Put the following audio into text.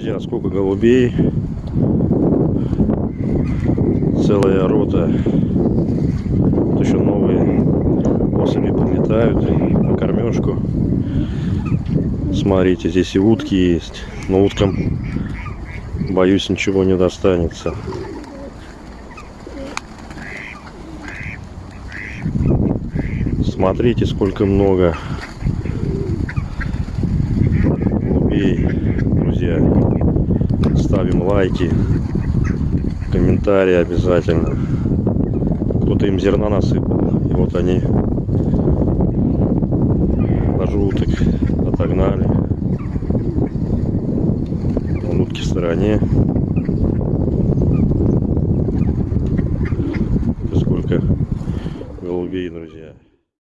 Друзья, сколько голубей. Целая рота. Вот еще новые особи прилетают на кормежку. Смотрите, здесь и утки есть. Но уткам, боюсь, ничего не достанется. Смотрите, сколько много голубей, друзья. Ставим лайки, комментарии обязательно. Кто-то им зерна насыпал. И вот они даже уток отогнали. Вон утки в стороне. Сколько голубей, друзья.